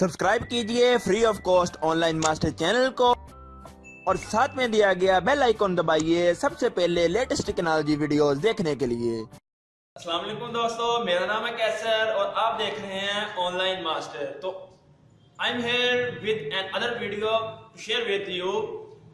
Subscribe کیجیے free of cost online master channel کو اور ساتھ میں دیا گیا بیل آئیکن دبائیے سب سے پہلے لیٹسٹ ٹکنالوجی ویڈیوز دیکھنے کے لیے۔ اسلام علیکم دوستو، میرا نام ہے کیسر اور آپ دیکھ رہے ہیں آن لائن ماسٹر تو I am here with another video share with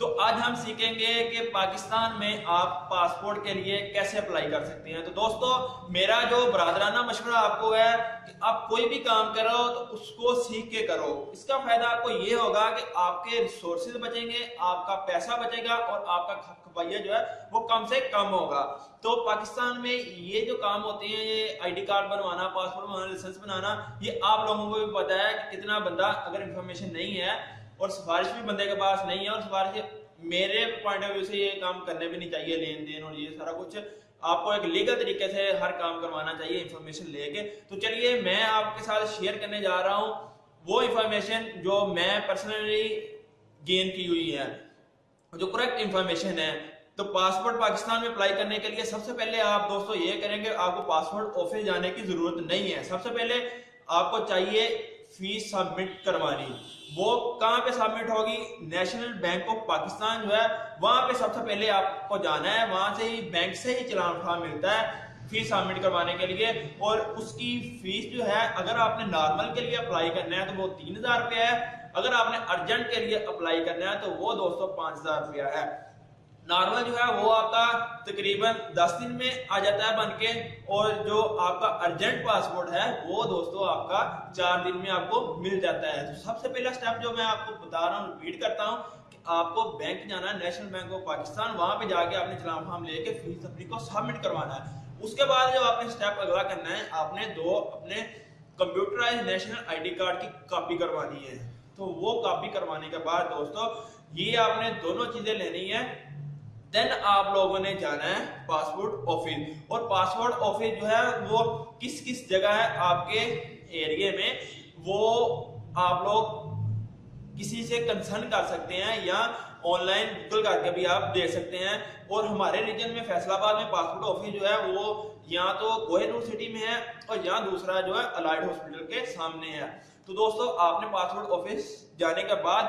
تو آج ہم سیکھیں گے کہ پاکستان میں آپ پاسپورٹ کے لیے کیسے اپلائی کر سکتے ہیں۔ تو دوستو، میرا جو برادرانہ مشورہ آپ کو ہے کہ آپ کوئی بھی کام کرو تو اس کو سیکھ کے کرو۔ اس کا فائدہ آپ کو یہ ہوگا کہ آپ کے ریسورسز بچیں گے، آپ کا پیسہ بچے گا اور آپ کا کھپیا جو ہے وہ کم سے کم ہوگا۔ تو پاکستان میں یہ جو کام ہوتے ہیں، یہ آئی ڈی کارڈ بنوانا، پاسپورٹ بنوانا، لائسنس بنانا، یہ آپ لوگوں کو بھی پتا ہے کہ کتنا بندہ اگر انفارمیشن نہیں ہے اور سفارش بھی بندے کے پاس نہیں ہے اور سفارش میرے پوائنٹ آف ویو سے یہ کام کرنے بھی نہیں چاہیے لین دین اور یہ سارا کچھ آپ کو ایک لیگل طریقے سے ہر کام کروانا چاہیے انفارمیشن لے کے تو چلیے میں آپ کے ساتھ شیئر کرنے جا رہا ہوں وہ انفارمیشن جو میں پرسنلی گین کی ہوئی ہے جو کریکٹ انفارمیشن ہے تو پاسپورٹ پاکستان میں اپلائی کرنے کے لیے سب سے پہلے آپ دوستو یہ کریں کہ آپ کو پاسپورٹ آفس جانے کی ضرورت نہیں ہے سب سے پہلے آپ کو چاہیے فیس سبمٹ کروانی وہ کہاں پہ سبمٹ ہوگی؟ نیشنل بینک آف پاکستان جو ہے، وہاں پہ سب سے پہلے آپ کو جانا ہے۔ وہاں سے ہی بینک سے ہی چلان اٹھا ملتا ہے فیس سبمٹ کروانے کے لیے۔ اور اس کی فیس جو ہے، اگر آپ نے نارمل کے لیے اپلائی کرنا ہے تو وہ تین ہزار روپیہ ہے۔ اگر آپ نے ارجنٹ کے لیے اپلائی کرنا ہے تو وہ دوستو پانچ ہزار روپیہ ہے۔ نارمل جو ہے وہ آپ کا تقریباً دس دن میں آ جاتا ہے بن کے اور جو آپ کا ارجنٹ پاسپورٹ ہے وہ دوستو آپ کا چار دن میں آپ کو مل جاتا ہے۔ تو سب سے پہلا سٹیپ جو میں آپ کو بتا رہا ہوں ریپیٹ کرتا ہوں کہ آپ کو بینک جانا ہے نیشنل بینک آف پاکستان وہاں پہ جا کے آپ نے چلان فارم لے کے فیس تفریح کو سبمٹ کروانا ہے۔ اس کے بعد جو آپ نے سٹیپ اگلا کرنا ہے، آپ نے دو اپنے computerize national I D card کی کاپی کروانی ہے۔ تو وہ کاپی کروانے کے بعد دوستو، یہ آپ نے دونوں چیزیں لینی ہیں۔ دین آپ لوگوں نے جانا ہے پاسپورٹ آفس اور پاسپورٹ آفس جو ہے وہ کس کس جگہ ہے آپ کے ایریے میں؟ وہ آپ لوگ کسی سے کنسرن کر سکتے ہیں یا آن لائن گوگل کر کے بھی آپ دیکھ سکتے ہیں. اور ہمارے ریجن میں فیصلہ آباد میں پاسپورٹ آفس جو ہے وہ یا تو کوہنور سٹی میں ہے اور یا دوسرا جو ہے الائڈ ہاسپٹل کے سامنے ہے. تو دوستو، آپ نے پاسپورٹ آفس جانے کے بعد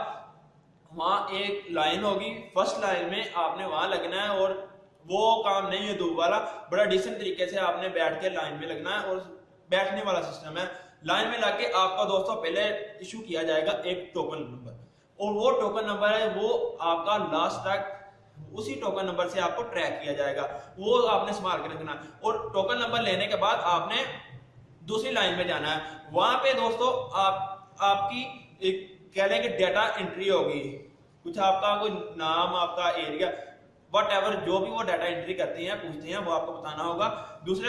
وہاں ایک لائن ہوگی فرسٹ لائن میں آپ نے وہاں لگنا ہے اور وہ کام نہیں ہے دو والا، بڑا ڈیسنٹ طریقے سے آپ نے بیٹھ کے لائن میں لگنا ہے اور بیٹھنے والا سسٹم ہے۔ لائن میں لگ کے آپ کا دوستوں پہلے ایشو کیا جائے گا ایک ٹوکن نمبر اور وہ ٹوکن نمبر ہے، وہ آپ کا لاسٹ تک اسی ٹوکن نمبر سے آپ کو ٹریک کیا جائے گا۔ وہ آپ نے سنبھال کے رکھنا۔ اور ٹوکن نمبر لینے کے بعد آپ نے دوسری لائن میں جانا ہے۔ وہاں پہ دوستو، آپ آپ کی ایک کہہ لیں کہ ڈیٹا انٹری ہوگی کچھ آپ کا کوئی نام، آپ کا ایریا وٹ ایور جو بھی وہ ڈیٹا انٹری کرتے ہیں، پوچھتے ہیں، وہ آپ کو بتانا ہوگا۔ دوسرے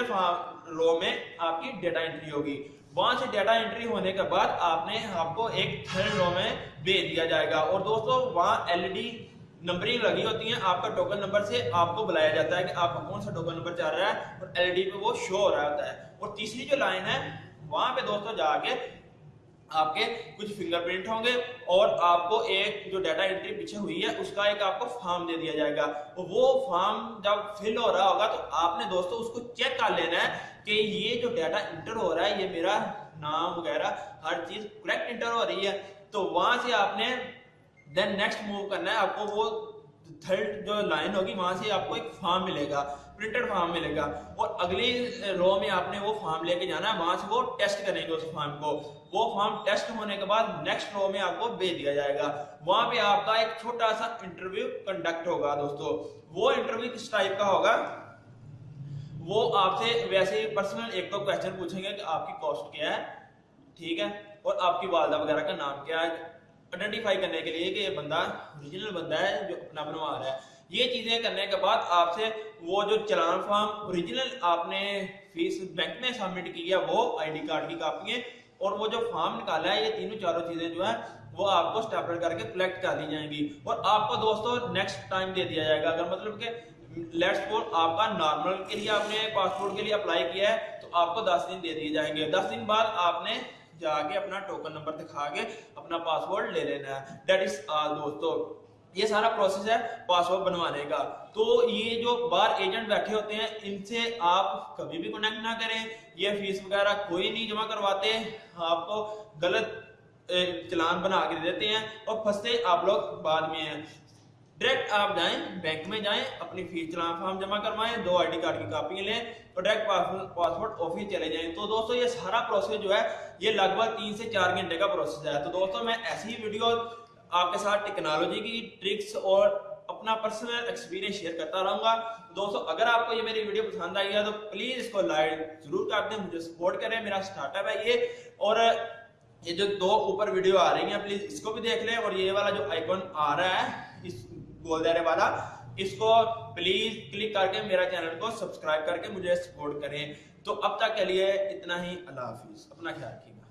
رو میں آپ کی ڈیٹا انٹری ہوگی۔ وہاں سے ڈیٹا انٹری ہونے کے بعد آپ نے آپ کو ایک تھرڈ رو میں بھیج دیا جائے گا۔ اور دوستو، وہاں ایل ای ڈی نمبرنگ لگی ہوتی ہیں۔ آپ کا ٹوکن نمبر سے آپ کو بلایا جاتا ہے کہ آپ کا کون سا ٹوکن نمبر چل رہا ہے اور ایل ای ڈی پہ وہ شو ہو رہا ہوتا ہے۔ اور تیسری جو لائن ہے، وہاں پہ دوستو جا کے آپ کے کچھ فنگر پرنٹ ہوں گے اور آپ کو ایک جو ڈیٹا انٹری پیچھے ہوئی ہے، اس کا ایک آپ کو فارم دے دیا جائے گا۔ وہ فارم جب فل ہو رہا ہوگا، تو آپ نے دوستو اس کو چیک کر لینا ہے کہ یہ جو ڈیٹا انٹر ہو رہا ہے، یہ میرا نام وغیرہ، ہر چیز کریکٹ انٹر ہو رہی ہے۔ تو وہاں سے آپ نے دین نیکسٹ موو کرنا ہے۔ آپ کو وہ تھرڈ جو لائن ہوگی وہاں سے آپ کو ایک فارم ملے گا پرنٹڈ فارم ملے گا اور اگلی رو میں آپ نے وہ فارم لے کے جانا ہے وہاں سے وہ ٹیسٹ کریں گے اس فارم کو وہ فارم ٹیسٹ ہونے کے بعد نیکسٹ رو میں آپ کو بھیج دیا جائے گا وہاں پہ آپ کا ایک چھوٹا سا انٹرویو کنڈکٹ ہوگا دوستو وہ انٹرویو کس ٹائپ کا ہوگا وہ آپ سے ویسے ہی پرسنل ایک دو کوشچن پوچھیں گے کہ آپ کی کاسٹ کیا ہے ٹھیک ہے اور آپ کی والدہ وغیرہ کا نام کیا ہے آئیڈینٹیفائی کرنے کے لیے کہ یہ بندہ اوریجنل بندہ ہے جو اپنا بنوا رہا ہے۔ یہ چیزیں کرنے کے بعد آپ سے وہ جو چلان فارم اوریجنل آپ نے فیس بینک میں سبمٹ کیا وہ آئی ڈی کارڈ کی کاپی ہے۔ اور وہ جو فارم نکالا ہے، یہ تینوں چاروں چیزیں جو ہیں، وہ آپ کو اسٹیپل کر کے کلیکٹ کر دی جائیں گی۔ اور آپ کو دوستوں نیکسٹ ٹائم دے دیا جائے گا۔ اگر مطلب کہ لیٹس فور آپ کا نارمل کے لیے آپ نے پاسپورٹ کے لیے اپلائی کیا ہے، تو آپ کو دس دن دے دیے جائیں گے۔ دس دن بعد آپ نے جا کے اپنا ٹوکن نمبر دکھا کے اپنا پاسورڈ لے لینا ہے دیٹ از آل دوستو یہ سارا پروسیس ہے پاسورڈ بنوانے کا تو یہ جو باہر ایجنٹ بیٹھے ہوتے ہیں ان سے آپ کبھی بھی کنیکٹ نہ کریں یہ فیس وغیرہ کوئی نہیں جمع کرواتے آپ کو غلط چلان بنا کے دیتے ہیں اور پھنستے آپ لوگ بعد میں ہیں ڈائریکٹ آپ جائیں بینک میں جائیں، اپنی فیس چلان فارم جمع کروائیں، دو آئی ڈی کارڈ کی کاپی لیں اور ڈائریکٹ پاسپورٹ آفس چلے جائیں۔ تو دوستو یہ سارا پروسیس جو ہے، یہ لگ بھگ تین سے چار گھنٹے کا پروسیس ہے۔ تو دوستو میں ایسی ویڈیو آپ کے ساتھ ٹیکنالوجی کی ٹرکس اور اپنا پرسنل ایکسپیرینس شیئر کرتا رہوں گا۔ دوستو، اگر آپ کو یہ میری ویڈیو پسند آئی ہے، تو پلیز اس کو لائک ضرور کر دیں، مجھے سپورٹ کریں۔ میرا سٹارٹ اپ ہے یہ۔ اور یہ جو دو اوپر ویڈیو آ رہی ہیں پلیز اس کو بھی دیکھ لیں۔ اور یہ والا جو آئیکن آ رہا ہے گول دائرے والا، اس کو پلیز کلک کر کے میرا چینل کو سبسکرائب کر کے مجھے سپورٹ کریں۔ تو اب تک کے لیے اتنا ہی، اللہ حافظ۔ اپنا خیال رکھیے۔